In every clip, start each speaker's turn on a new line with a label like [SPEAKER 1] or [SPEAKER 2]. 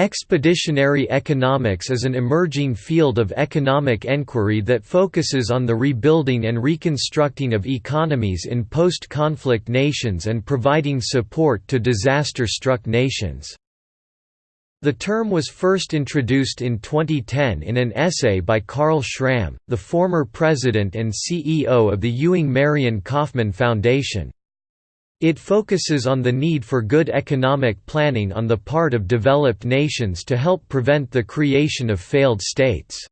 [SPEAKER 1] Expeditionary economics is an emerging field of economic enquiry that focuses on the rebuilding and reconstructing of economies in post-conflict nations and providing support to disaster-struck nations. The term was first introduced in 2010 in an essay by Carl Schramm, the former president and CEO of the Ewing Marion Kauffman Foundation. It focuses on the need for good economic planning on the part of developed nations to help prevent the creation of failed states.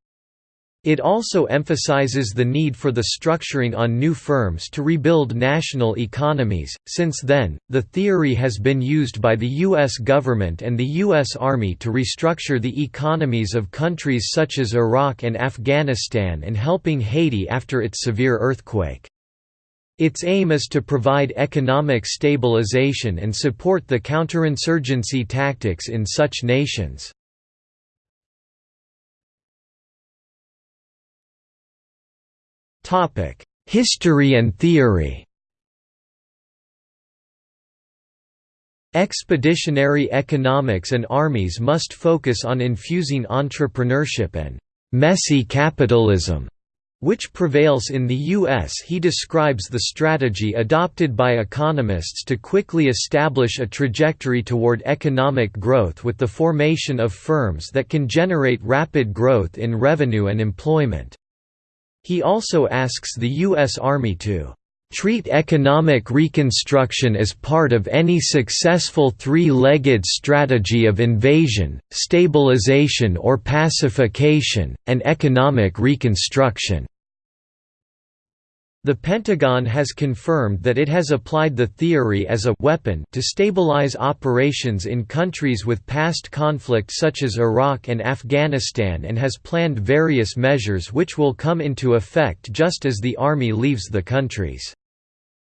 [SPEAKER 1] It also emphasizes the need for the structuring on new firms to rebuild national economies. Since then, the theory has been used by the U.S. government and the U.S. Army to restructure the economies of countries such as Iraq and Afghanistan and helping Haiti after its severe earthquake. Its aim is to provide economic stabilization and support the counterinsurgency tactics in such nations. History and theory Expeditionary economics and armies must focus on infusing entrepreneurship and «messy capitalism» which prevails in the U.S. He describes the strategy adopted by economists to quickly establish a trajectory toward economic growth with the formation of firms that can generate rapid growth in revenue and employment. He also asks the U.S. Army to treat economic reconstruction as part of any successful three-legged strategy of invasion, stabilization or pacification, and economic reconstruction." The Pentagon has confirmed that it has applied the theory as a weapon to stabilize operations in countries with past conflict such as Iraq and Afghanistan and has planned various measures which will come into effect just as the Army leaves the countries.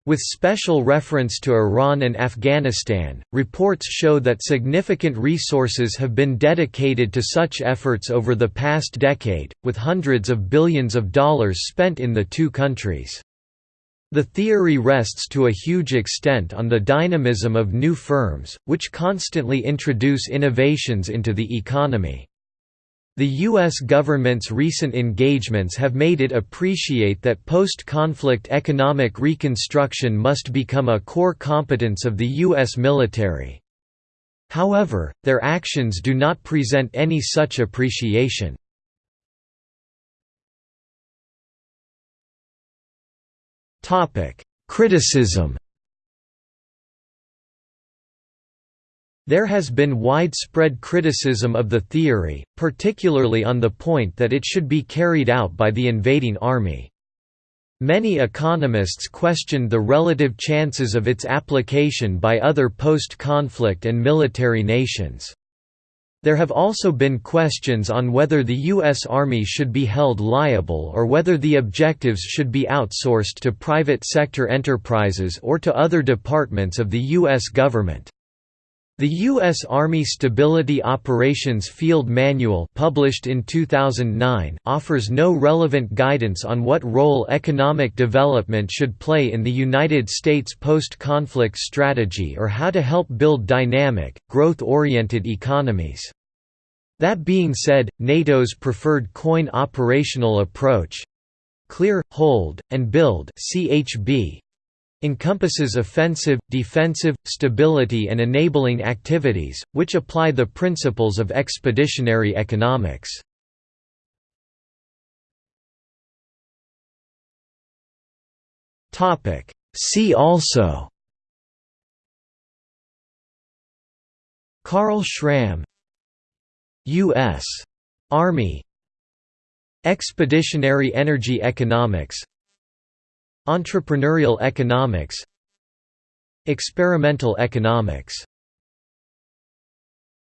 [SPEAKER 1] With special reference to Iran and Afghanistan, reports show that significant resources have been dedicated to such efforts over the past decade, with hundreds of billions of dollars spent in the two countries. The theory rests to a huge extent on the dynamism of new firms, which constantly introduce innovations into the economy. The U.S. government's recent engagements have made it appreciate that post-conflict economic reconstruction must become a core competence of the U.S. military. However, their actions do not present any such appreciation. Criticism There has been widespread criticism of the theory, particularly on the point that it should be carried out by the invading army. Many economists questioned the relative chances of its application by other post-conflict and military nations. There have also been questions on whether the U.S. Army should be held liable or whether the objectives should be outsourced to private sector enterprises or to other departments of the U.S. government. The U.S. Army Stability Operations Field Manual published in 2009 offers no relevant guidance on what role economic development should play in the United States post-conflict strategy or how to help build dynamic, growth-oriented economies. That being said, NATO's preferred COIN operational approach—Clear, Hold, and Build CHB, encompasses offensive, defensive, stability and enabling activities, which apply the principles of expeditionary economics. See also Carl Schramm U.S. Army Expeditionary energy economics Entrepreneurial economics. Experimental economics